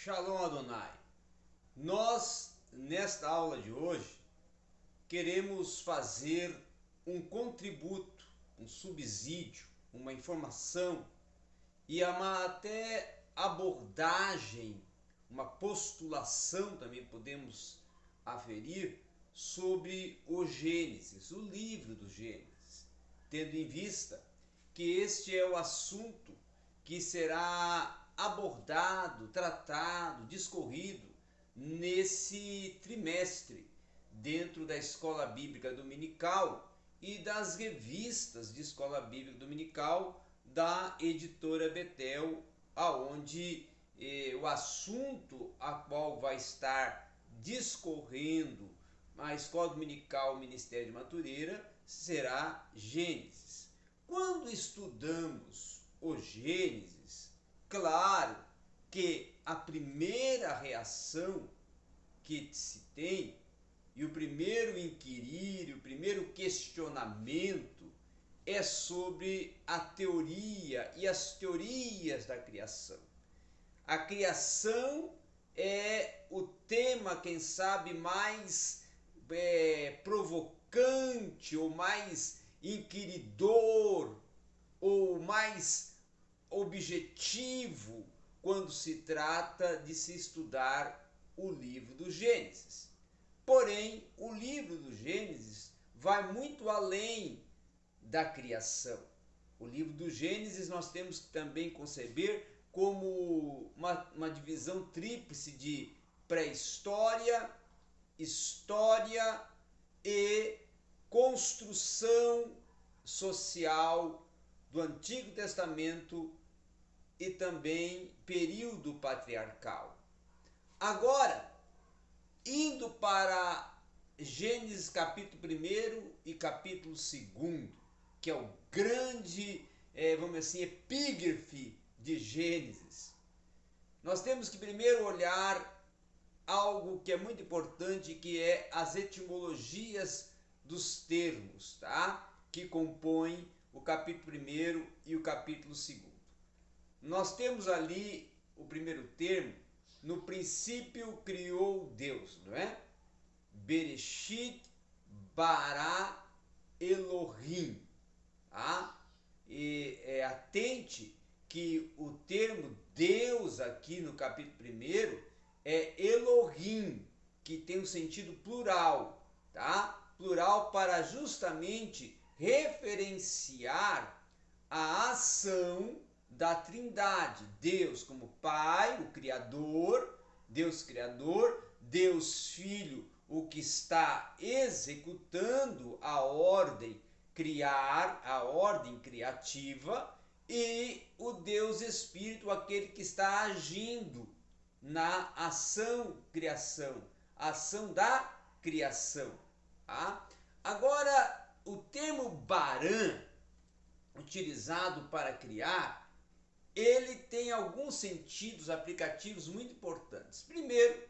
Shalom Adonai. Nós, nesta aula de hoje, queremos fazer um contributo, um subsídio, uma informação e uma até abordagem, uma postulação também podemos aferir sobre o Gênesis, o livro do Gênesis, tendo em vista que este é o assunto que será abordado, tratado, discorrido nesse trimestre dentro da Escola Bíblica Dominical e das revistas de Escola Bíblica Dominical da editora Betel, aonde eh, o assunto a qual vai estar discorrendo a Escola Dominical Ministério de Matureira será Gênesis. Quando estudamos o Gênesis, claro que a primeira reação que se tem e o primeiro inquirir, o primeiro questionamento é sobre a teoria e as teorias da criação. A criação é o tema, quem sabe, mais é, provocante ou mais inquiridor ou mais objetivo quando se trata de se estudar o livro do Gênesis. Porém, o livro do Gênesis vai muito além da criação. O livro do Gênesis nós temos que também conceber como uma, uma divisão tríplice de pré-história, história e construção social do Antigo Testamento e também período patriarcal. Agora, indo para Gênesis capítulo 1 e capítulo 2, que é o grande, é, vamos assim, epígrafe de Gênesis, nós temos que primeiro olhar algo que é muito importante, que é as etimologias dos termos, tá? Que compõem o capítulo 1 e o capítulo 2. Nós temos ali o primeiro termo, no princípio criou Deus, não é? Bereshit bara Elohim. Tá? E é, atente que o termo Deus aqui no capítulo 1 é Elohim, que tem um sentido plural, tá? Plural para justamente referenciar a ação da Trindade, Deus como Pai, o Criador, Deus Criador, Deus Filho, o que está executando a ordem criar, a ordem criativa, e o Deus Espírito, aquele que está agindo na ação criação, ação da criação. Tá? Agora, o termo Baran, utilizado para criar, ele tem alguns sentidos aplicativos muito importantes. Primeiro,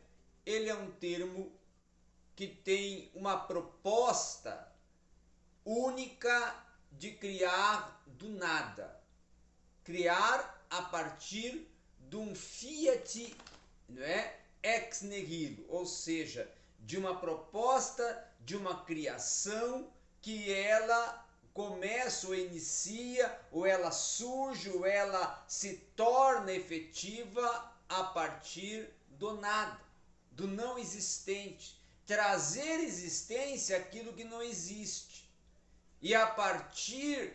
ele é um termo que tem uma proposta única de criar do nada. Criar a partir de um fiat não é? ex nihilo, ou seja, de uma proposta, de uma criação que ela começa ou inicia, ou ela surge, ou ela se torna efetiva a partir do nada, do não existente. Trazer existência aquilo que não existe. E a partir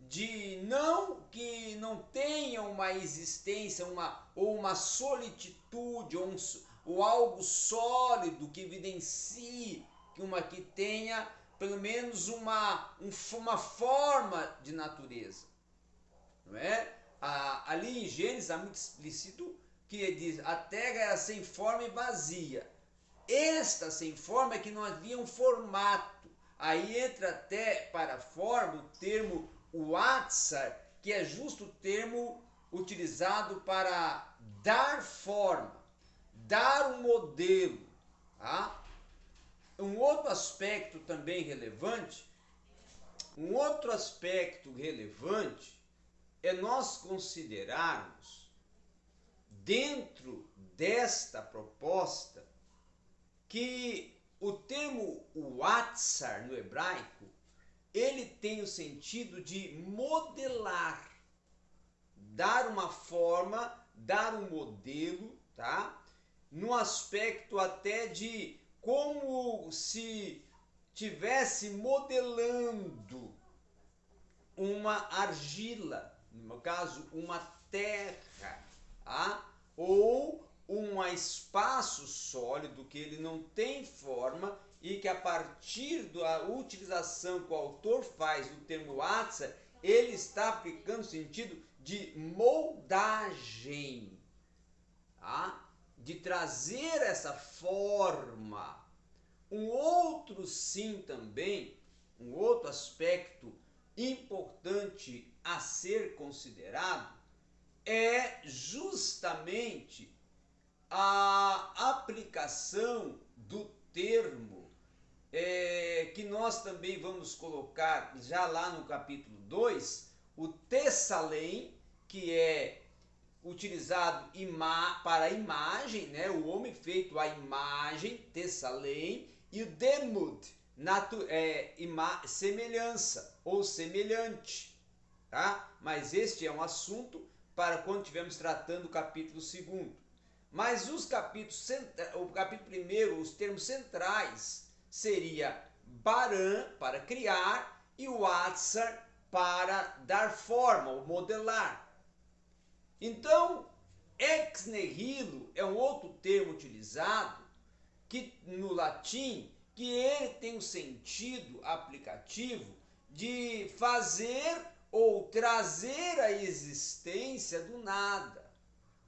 de não que não tenha uma existência, uma ou uma solitude ou, um, ou algo sólido que evidencie que uma que tenha pelo menos uma, um, uma forma de natureza. Não é? Ah, ali em Gênesis está muito explícito que diz a terra era sem forma e vazia. Esta sem forma é que não havia um formato. Aí entra até para a forma o termo o atzar, que é justo o termo utilizado para dar forma, dar um modelo. Tá? Um outro aspecto também relevante, um outro aspecto relevante é nós considerarmos dentro desta proposta que o termo Watsar no hebraico ele tem o sentido de modelar, dar uma forma, dar um modelo, tá? No aspecto até de como se tivesse modelando uma argila, no caso, uma terra, tá? ou um espaço sólido que ele não tem forma e que a partir da utilização que o autor faz do termo atsa, ele está aplicando o sentido de moldagem, tá? De trazer essa forma. Um outro sim também, um outro aspecto importante a ser considerado é justamente a aplicação do termo é, que nós também vamos colocar já lá no capítulo 2, o Tessalém, que é utilizado ima para imagem, né? o homem feito à imagem, Tessalém, e o Demud, natu é, ima semelhança ou semelhante. Tá? Mas este é um assunto para quando estivermos tratando o capítulo 2. Mas os capítulos, o capítulo primeiro, os termos centrais, seria Baran, para criar, e o Atsar, para dar forma, ou modelar. Então, ex nihilo é um outro termo utilizado que no latim que ele tem um sentido aplicativo de fazer ou trazer a existência do nada,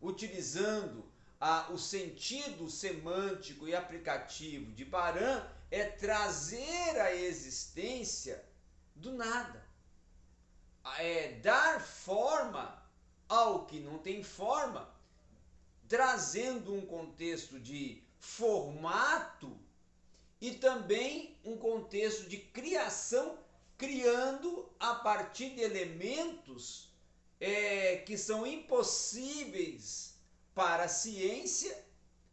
utilizando a, o sentido semântico e aplicativo de Baran é trazer a existência do nada, é dar forma ao que não tem forma, trazendo um contexto de formato e também um contexto de criação, criando a partir de elementos é, que são impossíveis para a ciência,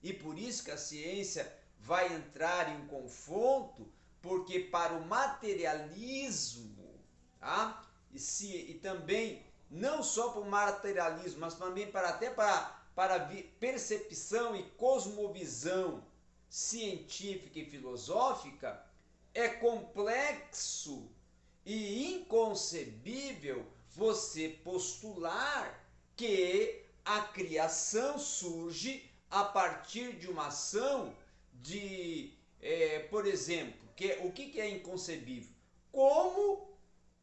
e por isso que a ciência vai entrar em confronto, porque para o materialismo, tá? e, se, e também não só para o materialismo, mas também para até para, para percepção e cosmovisão científica e filosófica, é complexo e inconcebível você postular que a criação surge a partir de uma ação de, é, por exemplo, que, o que, que é inconcebível? Como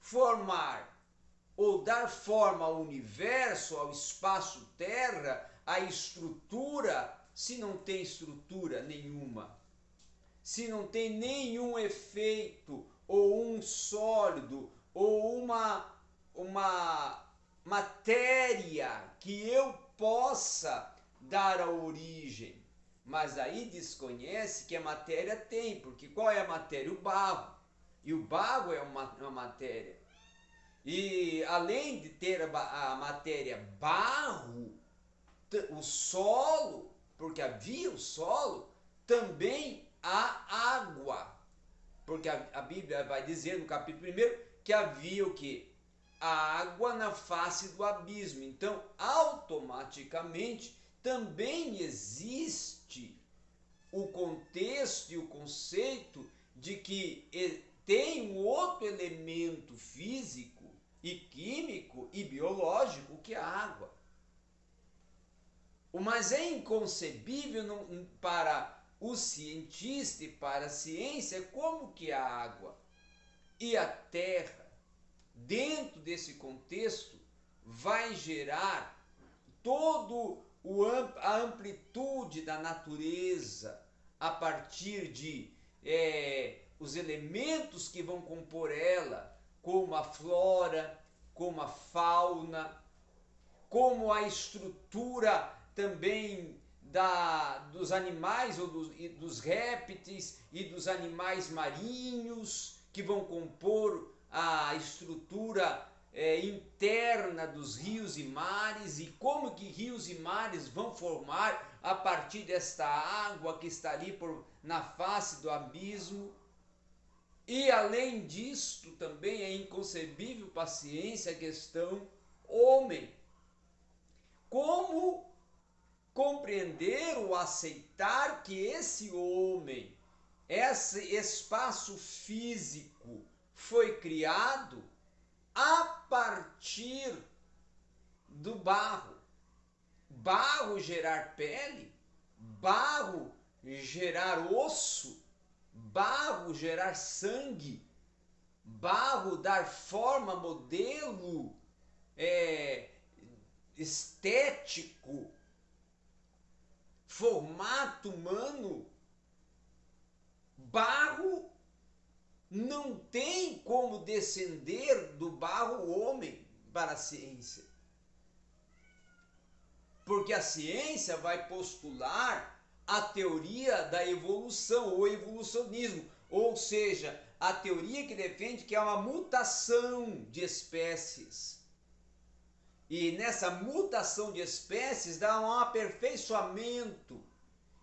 formar ou dar forma ao universo, ao espaço terra, à estrutura, se não tem estrutura nenhuma? Se não tem nenhum efeito, ou um sólido, ou uma, uma matéria que eu possa dar a origem. Mas aí desconhece que a matéria tem, porque qual é a matéria? O barro. E o barro é uma, uma matéria. E além de ter a, a matéria barro, o solo, porque havia o solo, também há água. Porque a, a Bíblia vai dizer no capítulo 1 que havia o que? água na face do abismo. Então, automaticamente, também existe o contexto e o conceito de que tem um outro elemento físico e químico e biológico que é a água. Mas é inconcebível para o cientista e para a ciência como que a água e a terra dentro desse contexto, vai gerar todo o, a amplitude da natureza a partir de é, os elementos que vão compor ela, como a flora, como a fauna, como a estrutura também da, dos animais ou dos, dos répteis e dos animais marinhos que vão compor a estrutura é, interna dos rios e mares e como que rios e mares vão formar a partir desta água que está ali por, na face do abismo. E além disto, também é inconcebível paciência a questão homem. Como compreender ou aceitar que esse homem, esse espaço físico foi criado a partir do barro. Barro gerar pele, barro gerar osso, barro gerar sangue, barro dar forma, modelo é, estético, formato humano. Barro não tem como descender do barro homem para a ciência. Porque a ciência vai postular a teoria da evolução, ou evolucionismo, ou seja, a teoria que defende que é uma mutação de espécies. E nessa mutação de espécies dá um aperfeiçoamento.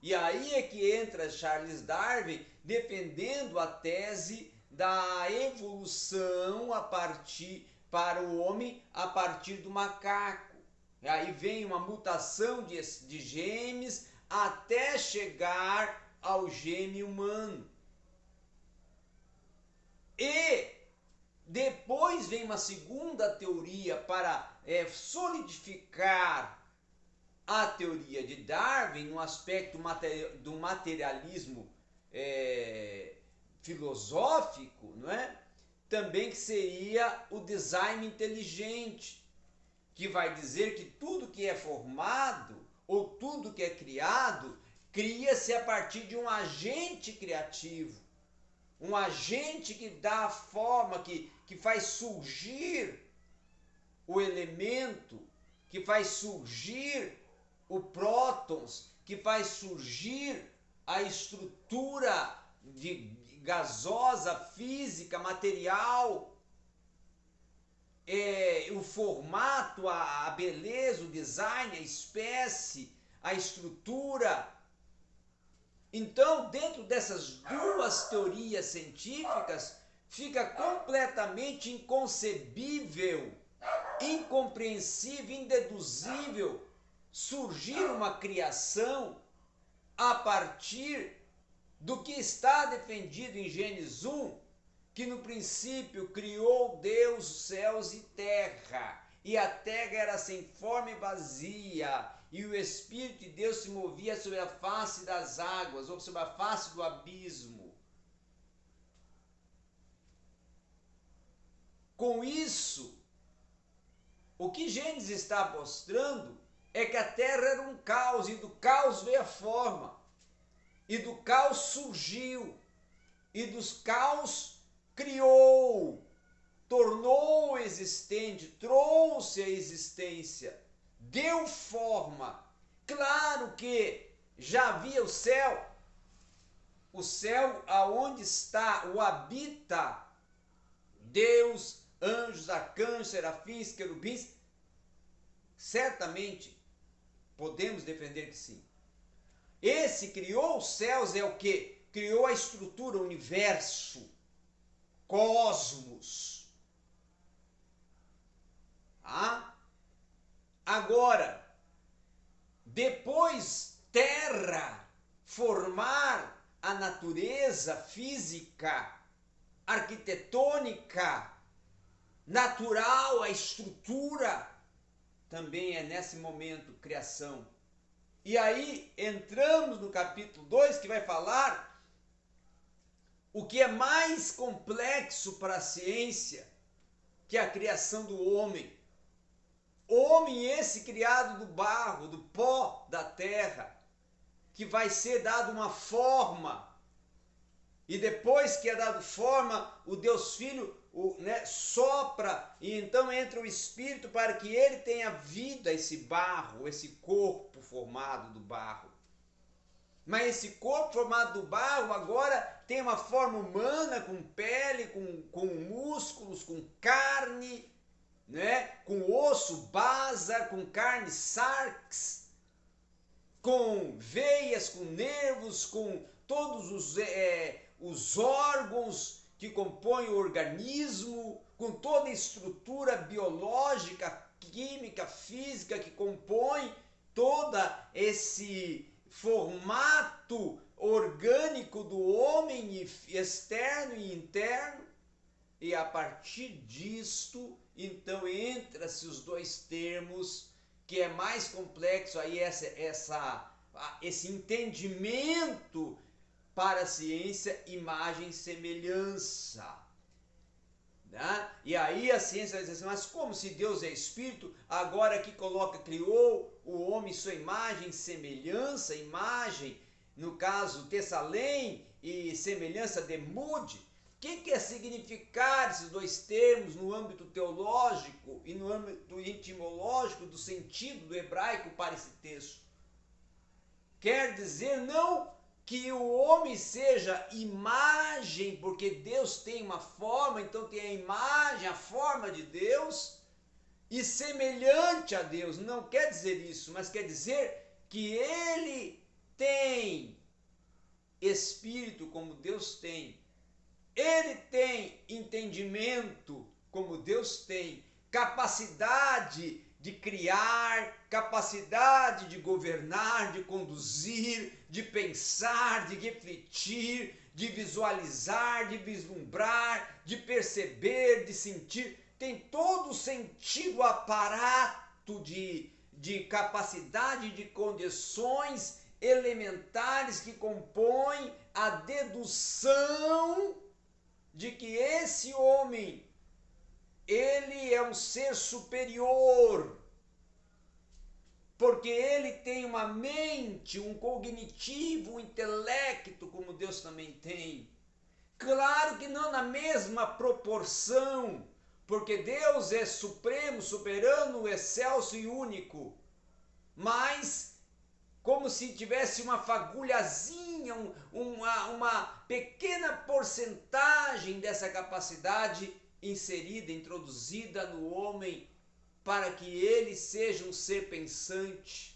E aí é que entra Charles Darwin defendendo a tese da evolução a partir para o homem a partir do macaco. E aí vem uma mutação de, de genes até chegar ao gene humano. E depois vem uma segunda teoria para é, solidificar a teoria de Darwin no aspecto do materialismo é, filosófico, não é? Também que seria o design inteligente, que vai dizer que tudo que é formado ou tudo que é criado cria-se a partir de um agente criativo, um agente que dá a forma, que, que faz surgir o elemento, que faz surgir o prótons, que faz surgir a estrutura de gasosa, física, material, é, o formato, a, a beleza, o design, a espécie, a estrutura. Então, dentro dessas duas teorias científicas, fica completamente inconcebível, incompreensível, indeduzível surgir uma criação a partir do que está defendido em Gênesis 1, que no princípio criou Deus os céus e terra, e a terra era sem forma e vazia, e o Espírito de Deus se movia sobre a face das águas, ou sobre a face do abismo. Com isso, o que Gênesis está mostrando é que a terra era um caos, e do caos veio a forma, e do caos surgiu, e dos caos criou, tornou existente, trouxe a existência, deu forma. Claro que já havia o céu, o céu aonde está, o habita Deus, anjos, arcanjos, serafins, querubins. Certamente podemos defender que sim. Esse criou os céus é o que? Criou a estrutura, o universo cosmos. Ah? Agora, depois terra formar a natureza física, arquitetônica, natural, a estrutura, também é nesse momento criação. E aí entramos no capítulo 2 que vai falar o que é mais complexo para a ciência que a criação do homem. Homem esse criado do barro, do pó da terra, que vai ser dado uma forma. E depois que é dado forma, o Deus Filho o, né, sopra e então entra o Espírito para que ele tenha vida, esse barro, esse corpo formado do barro. Mas esse corpo formado do barro agora tem uma forma humana, com pele, com, com músculos, com carne. né? com osso, basa, com carne, sarx, com veias, com nervos, com todos os, é, os órgãos que compõem o organismo, com toda a estrutura biológica, química, física que compõe toda esse formato orgânico do homem externo e interno e a partir disto então entra-se os dois termos que é mais complexo aí essa, essa esse entendimento para a ciência imagem semelhança né? E aí a ciência dizer assim, mas como se Deus é espírito, agora que coloca, criou o homem sua imagem, semelhança, imagem, no caso Tessalém e semelhança de Mude, o que quer significar esses dois termos no âmbito teológico e no âmbito etimológico do sentido do hebraico para esse texto? Quer dizer não que o homem seja imagem, porque Deus tem uma forma, então tem a imagem, a forma de Deus, e semelhante a Deus. Não quer dizer isso, mas quer dizer que ele tem espírito como Deus tem. Ele tem entendimento como Deus tem, capacidade de criar, capacidade de governar, de conduzir, de pensar, de refletir, de visualizar, de vislumbrar, de perceber, de sentir. Tem todo o sentido aparato de, de capacidade, de condições elementares que compõem a dedução de que esse homem ele é um ser superior, porque ele tem uma mente, um cognitivo, um intelecto, como Deus também tem. Claro que não na mesma proporção, porque Deus é supremo, soberano, excelso e único, mas como se tivesse uma fagulhazinha, um, uma, uma pequena porcentagem dessa capacidade inserida, introduzida no homem, para que ele seja um ser pensante,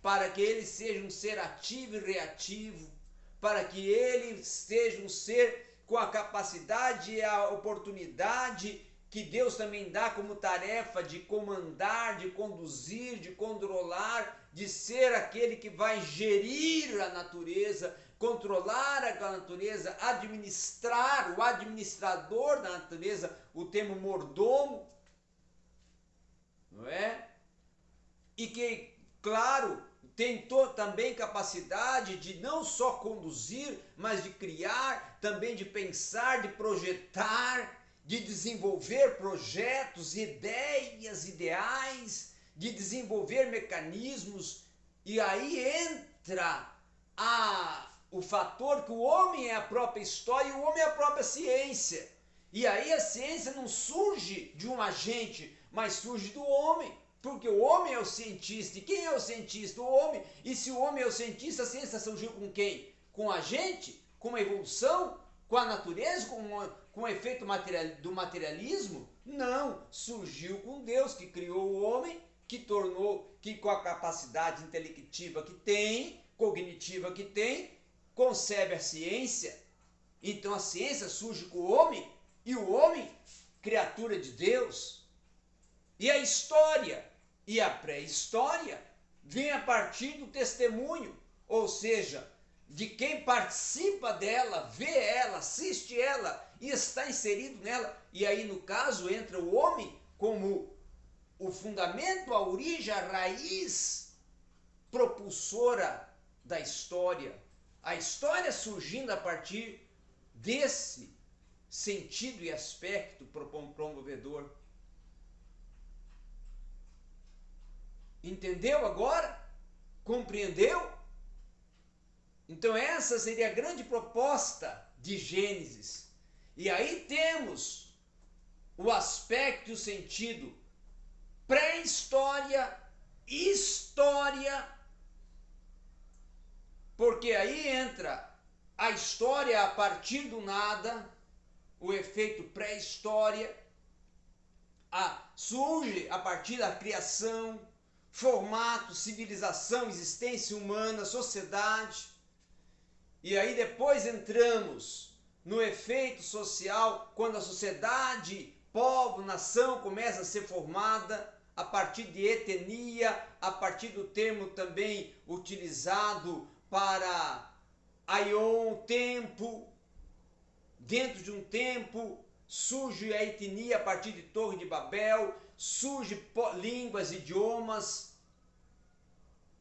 para que ele seja um ser ativo e reativo, para que ele seja um ser com a capacidade e a oportunidade que Deus também dá como tarefa de comandar, de conduzir, de controlar, de ser aquele que vai gerir a natureza, controlar a natureza, administrar, o administrador da natureza, o termo mordomo, não é? E que, claro, tem também capacidade de não só conduzir, mas de criar, também de pensar, de projetar, de desenvolver projetos, ideias, ideais, de desenvolver mecanismos, e aí entra a o fator que o homem é a própria história e o homem é a própria ciência. E aí a ciência não surge de um agente, mas surge do homem. Porque o homem é o cientista. E quem é o cientista? O homem. E se o homem é o cientista, a ciência surgiu com quem? Com a gente? Com a evolução? Com a natureza? Com, com o efeito material, do materialismo? Não. Surgiu com Deus que criou o homem, que tornou, que com a capacidade intelectiva que tem, cognitiva que tem, concebe a ciência, então a ciência surge com o homem e o homem, criatura de Deus. E a história e a pré-história vem a partir do testemunho, ou seja, de quem participa dela, vê ela, assiste ela e está inserido nela. E aí, no caso, entra o homem como o fundamento, a origem, a raiz propulsora da história a história surgindo a partir desse sentido e aspecto promovedor. Entendeu agora? Compreendeu? Então, essa seria a grande proposta de Gênesis. E aí temos o aspecto e o sentido pré-história, história porque aí entra a história a partir do nada, o efeito pré-história, surge a partir da criação, formato, civilização, existência humana, sociedade. E aí depois entramos no efeito social, quando a sociedade, povo, nação começa a ser formada a partir de etnia, a partir do termo também utilizado para aion, tempo. Dentro de um tempo surge a etnia a partir de Torre de Babel, surge línguas, idiomas,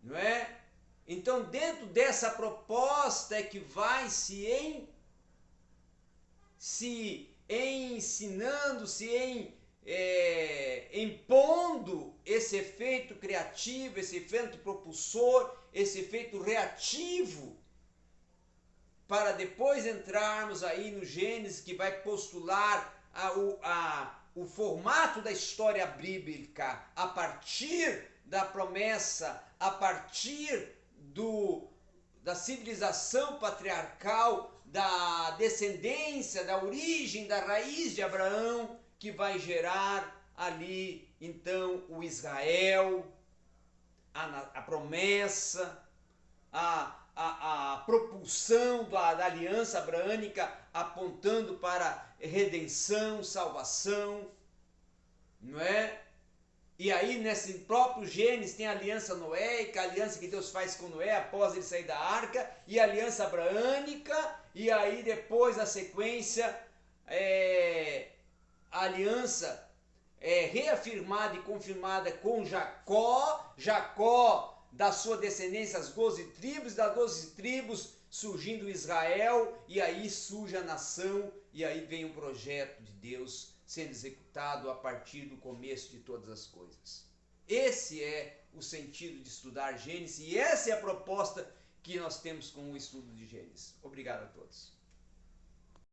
não é? Então, dentro dessa proposta é que vai se em se ensinando, se em é, impondo esse efeito criativo, esse efeito propulsor, esse efeito reativo, para depois entrarmos aí no Gênesis que vai postular a, a, o formato da história bíblica a partir da promessa, a partir do, da civilização patriarcal, da descendência, da origem, da raiz de Abraão, que vai gerar ali então o Israel, a, a promessa, a, a, a propulsão da, da aliança abraânica apontando para redenção, salvação, não é? E aí, nesse próprio Gênesis, tem a aliança noéica, a aliança que Deus faz com Noé após ele sair da arca, e a aliança abraânica, e aí depois, na sequência, é, a aliança é reafirmada e confirmada com Jacó, Jacó da sua descendência as doze tribos, das doze tribos surgindo Israel, e aí surge a nação, e aí vem o projeto de Deus sendo executado a partir do começo de todas as coisas. Esse é o sentido de estudar Gênesis, e essa é a proposta que nós temos com o estudo de Gênesis. Obrigado a todos.